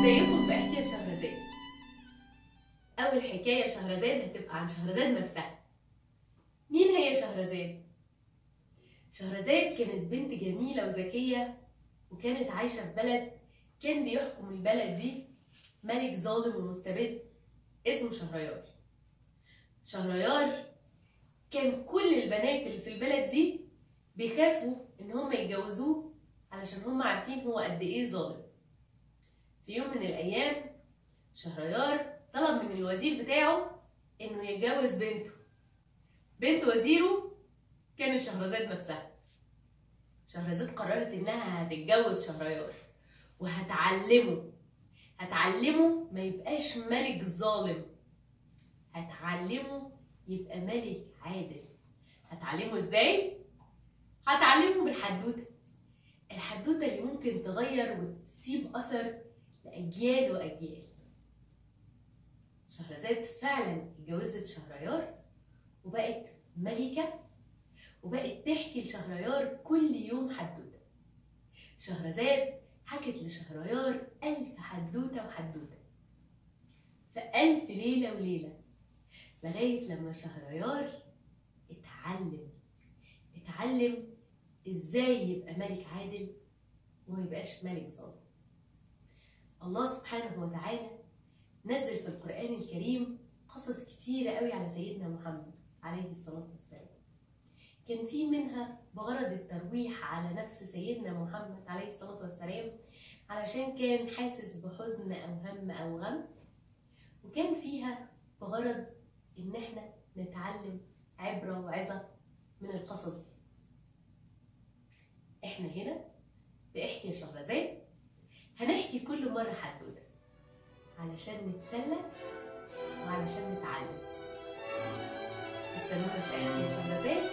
ازيكم في حكاية شهرزاد. أول حكاية شهرزاد هتبقى عن شهرزاد نفسها. مين هي شهرزاد؟ شهرزاد كانت بنت جميلة وذكية وكانت عايشة في بلد كان بيحكم البلد دي ملك ظالم ومستبد اسمه شهريار. شهريار كان كل البنات اللي في البلد دي بيخافوا إن هم يتجوزوه علشان هم عارفين هو قد إيه ظالم. في يوم من الأيام شهريار طلب من الوزير بتاعه إنه يتجوز بنته. بنت وزيره كانت شهرزاد نفسها. شهرزاد قررت إنها هتتجوز شهريار وهتعلمه. هتعلمه ما يبقاش ملك ظالم. هتعلمه يبقى ملك عادل. هتعلمه إزاي؟ هتعلمه بالحدوتة. الحدوتة اللي ممكن تغير وتسيب أثر لأجيال وأجيال. شهرزاد فعلا اتجوزت شهريار وبقت ملكة وبقت تحكي لشهريار كل يوم حدوتة. شهرزاد حكت لشهريار ألف حدوتة وحدوتة. في ألف ليلة وليلة لغاية لما شهريار اتعلم اتعلم إزاي يبقى ملك عادل وما يبقاش ملك ظالم؟ الله سبحانه وتعالى نزل في القرآن الكريم قصص كتيرة قوي على سيدنا محمد عليه الصلاة والسلام. كان في منها بغرض الترويح على نفس سيدنا محمد عليه الصلاة والسلام علشان كان حاسس بحزن أو هم أو غم وكان فيها بغرض إن إحنا نتعلم عبرة وعظة من القصص دي إحنا هنا بإحكي يا شهرزاد هنحكي كل مرة حدوتة علشان نتسلى وعلشان نتعلم. استنونا في إحكي يا شهرزاد